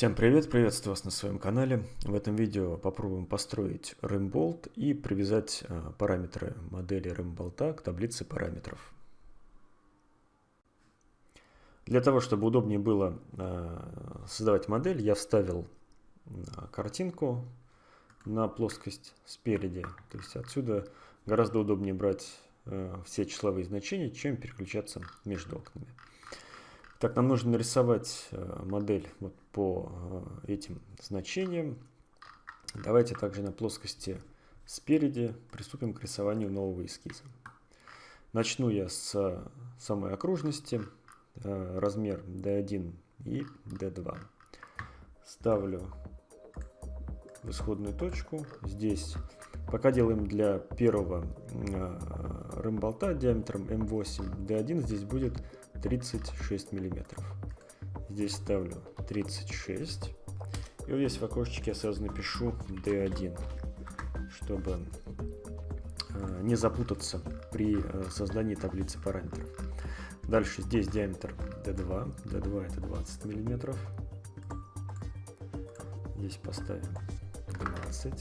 Всем привет, приветствую вас на своем канале. В этом видео попробуем построить RimBolt и привязать э, параметры модели RimBolt к таблице параметров. Для того, чтобы удобнее было э, создавать модель, я вставил э, картинку на плоскость спереди. То есть отсюда гораздо удобнее брать все числовые значения, чем переключаться между окнами. Так, нам нужно нарисовать э, модель вот по э, этим значениям. Давайте также на плоскости спереди приступим к рисованию нового эскиза. Начну я с самой окружности, э, размер D1 и D2. Ставлю в исходную точку. Здесь пока делаем для первого рымболта диаметром M8, D1 здесь будет 36 миллиметров. Здесь ставлю 36. И вот здесь в окошечке я сразу напишу D1, чтобы э, не запутаться при э, создании таблицы параметров. Дальше здесь диаметр D2. D2 это 20 миллиметров. Здесь поставим 20.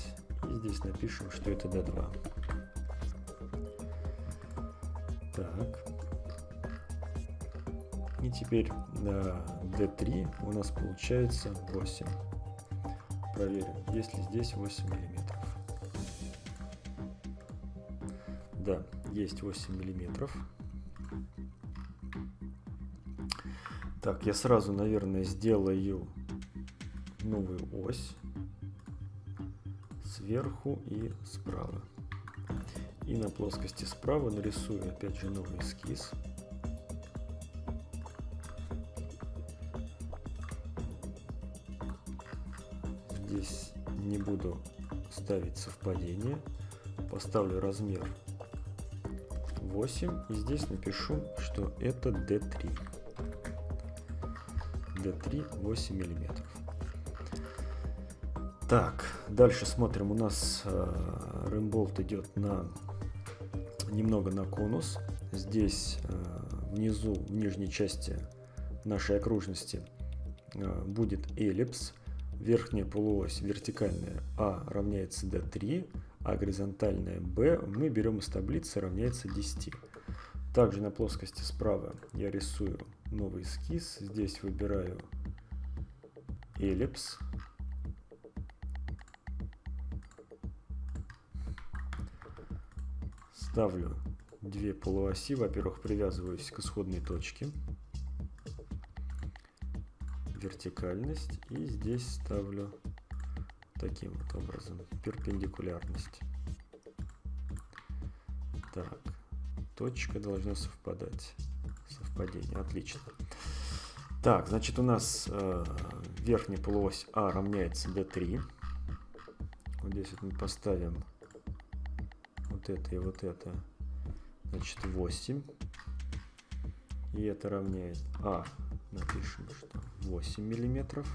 И здесь напишем, что это D2. Так. И теперь на D3 у нас получается 8. Проверим, есть ли здесь 8 миллиметров. Да, есть 8 миллиметров. Так, я сразу, наверное, сделаю новую ось сверху и справа. И на плоскости справа нарисую опять же новый эскиз. Здесь не буду ставить совпадение. Поставлю размер 8 и здесь напишу, что это D3. D3 8 миллиметров. Так, дальше смотрим. У нас э, рымболт идет на немного на конус. Здесь э, внизу, в нижней части нашей окружности э, будет эллипс верхняя полуось вертикальная А равняется D3, а горизонтальная B мы берем из таблицы равняется 10. Также на плоскости справа я рисую новый эскиз. Здесь выбираю эллипс. Ставлю две полуоси. Во-первых, привязываюсь к исходной точке вертикальность и здесь ставлю таким вот образом перпендикулярность. Так, точка должна совпадать. Совпадение, отлично. Так, значит у нас э, верхняя полуось А равняется D3. Вот здесь вот мы поставим вот это и вот это. Значит 8. И это равняет А. Напишем, что 8 миллиметров.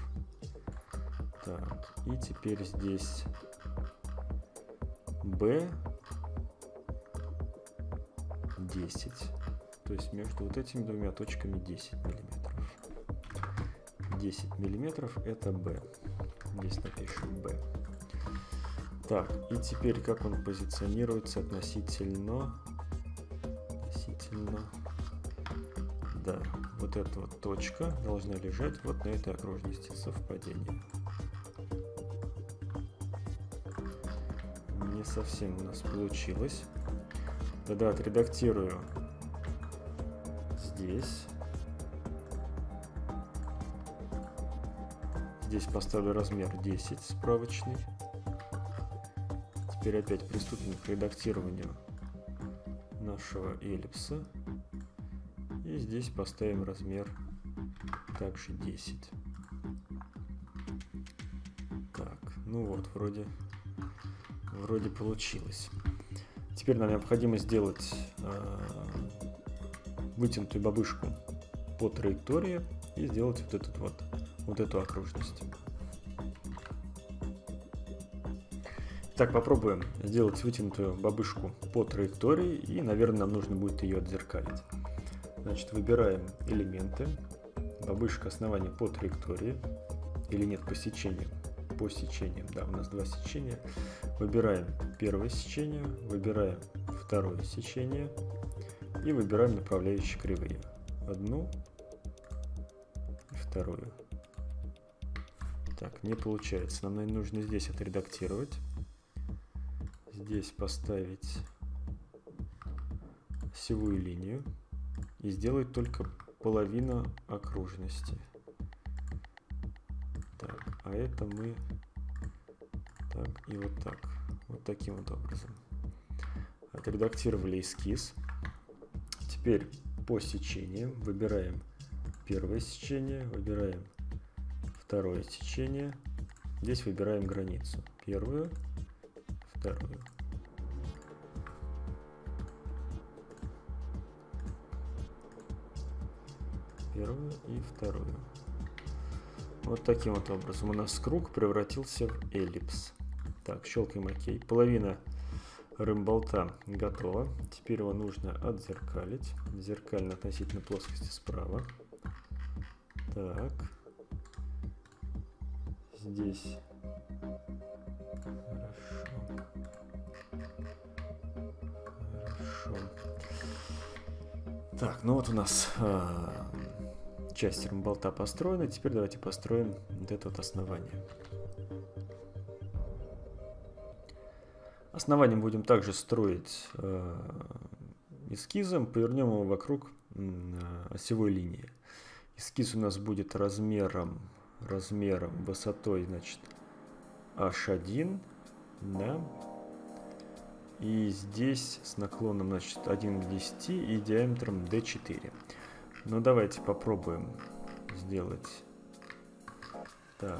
Так, и теперь здесь B 10. То есть между вот этими двумя точками 10 миллиметров. 10 миллиметров это B. Здесь напишем B. Так, и теперь как он позиционируется относительно, относительно да, вот эта вот точка должна лежать вот на этой окружности совпадения. Не совсем у нас получилось. Тогда отредактирую здесь. Здесь поставлю размер 10 справочный. Теперь опять приступим к редактированию нашего эллипса. И здесь поставим размер также 10. Так, ну вот, вроде, вроде получилось. Теперь нам необходимо сделать э, вытянутую бабышку по траектории и сделать вот, этот вот, вот эту окружность. Так, попробуем сделать вытянутую бабышку по траектории и, наверное, нам нужно будет ее отзеркалить. Значит, выбираем элементы, бабышка основания по траектории. или нет по сечениям? По сечениям, да, у нас два сечения. Выбираем первое сечение, выбираем второе сечение и выбираем направляющие кривые. Одну и вторую. Так, не получается. Нам, нужно здесь отредактировать. Здесь поставить осевую линию и сделать только половину окружности. Так, а это мы так и вот так. Вот таким вот образом. Отредактировали эскиз. Теперь по сечениям выбираем первое сечение, выбираем второе сечение. Здесь выбираем границу. Первую, вторую. Вторую. Вот таким вот образом у нас круг превратился в эллипс. Так, щелкаем ОК. Половина рымболта готова. Теперь его нужно отзеркалить. Зеркально относительно плоскости справа. Так. Здесь. Хорошо. Хорошо. Так, ну вот у нас а, часть рымболта построена. Теперь давайте построим вот это вот основание. Основание будем также строить э, эскизом, повернем его вокруг э, осевой линии. Эскиз у нас будет размером, размером, высотой, значит, h1, да, и здесь с наклоном, значит, 1 к 10 и диаметром d4. Ну, давайте попробуем сделать так,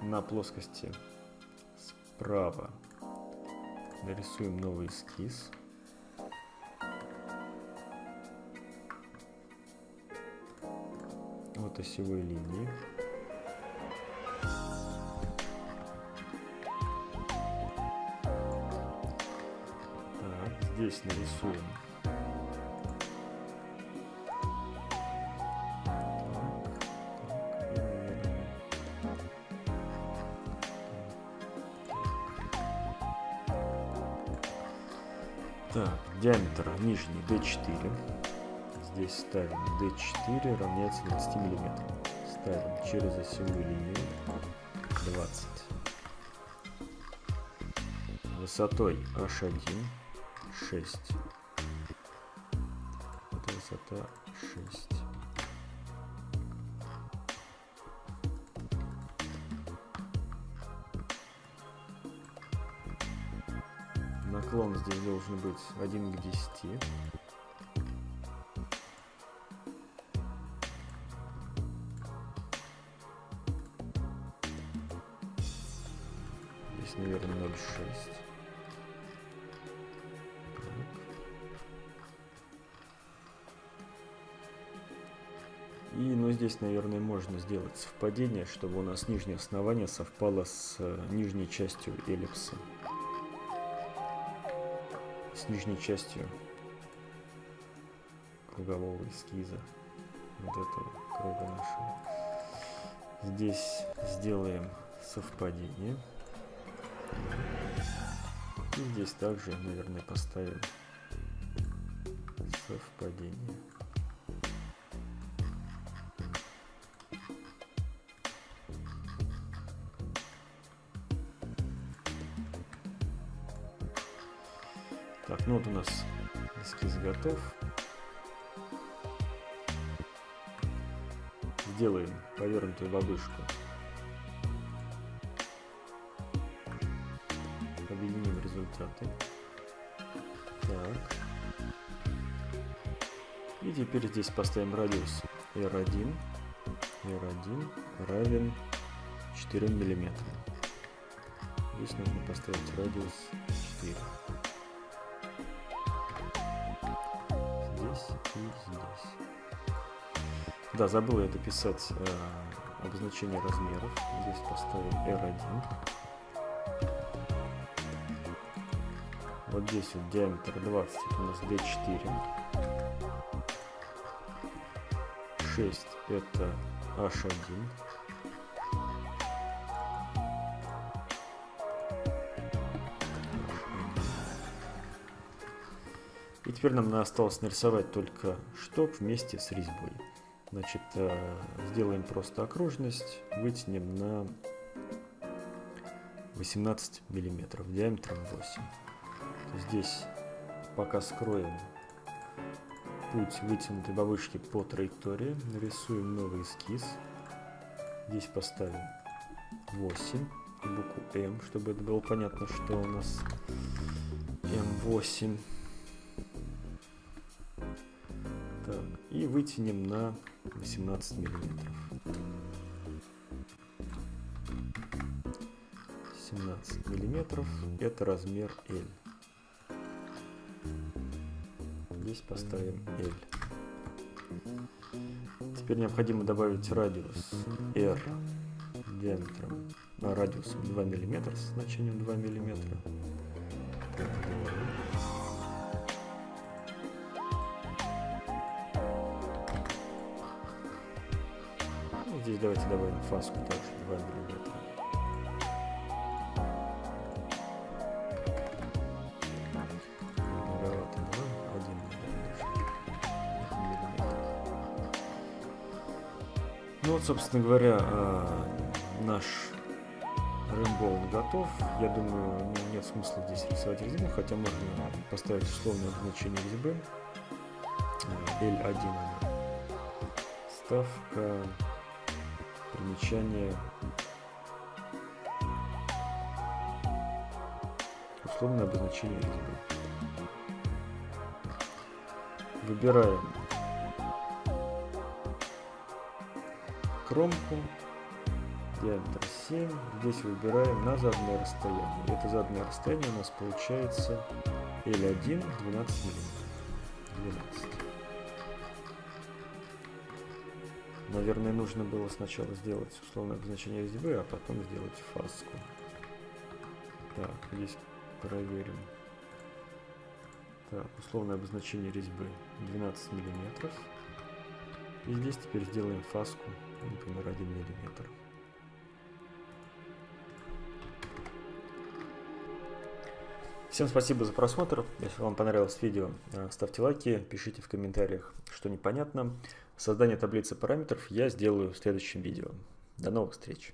на плоскости справа нарисуем новый эскиз. Вот осевой линии. Так, здесь нарисуем Так, диаметр нижний D4. Здесь ставим D4 равняется 20 мм. Ставим через осевую линию 20. Высотой H1 6. Это высота 6. Наклон здесь должен быть 1 к 10. Здесь, наверное, 0,6. И, ну, здесь, наверное, можно сделать совпадение, чтобы у нас нижнее основание совпало с э, нижней частью эллипса с нижней частью кругового эскиза вот этого круга нашего. Здесь сделаем совпадение. И здесь также, наверное, поставим совпадение. Ну вот у нас эскиз готов. Сделаем повернутую бабушку. Объединим результаты. Так. И теперь здесь поставим радиус R1. R1 равен 4 миллиметрам. Здесь нужно поставить радиус 4. Да, забыл я дописать э, обозначение размеров. Здесь поставим R1. Вот здесь вот диаметр 20, это у нас D4. 6 это H1. И теперь нам осталось нарисовать только шток вместе с резьбой. Значит, э, сделаем просто окружность, вытянем на 18 миллиметров диаметром 8. Здесь пока скроем путь вытянутой бабушки по траектории, нарисуем новый эскиз. Здесь поставим 8 и букву М, чтобы это было понятно, что у нас М8. Так, и вытянем на 18 миллиметров. 17 миллиметров это размер L. Здесь поставим L. Теперь необходимо добавить радиус R диаметром, а радиусом 2 мм с значением 2 мм. Здесь давайте добавим фаску также 2 мм. Ну вот, собственно говоря, а, наш рэмбол готов. Я думаю, нет смысла здесь рисовать резьбу, хотя можно поставить условное обозначение резьбы. L1 Ставка, примечание, условное обозначение резьбы. Выбираем кромку, диаметр 7. Здесь выбираем на заданное расстояние. Это заданное расстояние у нас получается L1 12 мм. 12. Наверное, нужно было сначала сделать условное обозначение резьбы, а потом сделать фаску. Так, здесь проверим. Так, условное обозначение резьбы 12 миллиметров. И здесь теперь сделаем фаску, например, 1 миллиметр. Всем спасибо за просмотр. Если вам понравилось видео, э, ставьте лайки, пишите в комментариях, что непонятно. Создание таблицы параметров я сделаю в следующем видео. До новых встреч!